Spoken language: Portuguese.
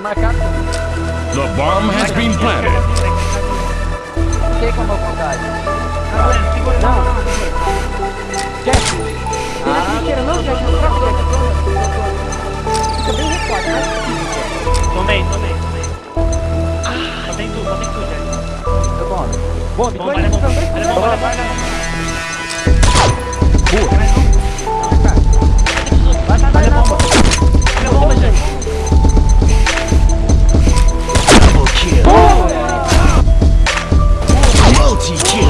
marcado. The bomb has been planted. Fiquei com a mão vontade. Não, Jack. Ah, não, Jack, não, Jack, Fica bem né? Tomei, tomei, tomei. Só tem tu, só tem tu, Jack. Tá bom. Bomba, Bomba, tô né, indo. 一切。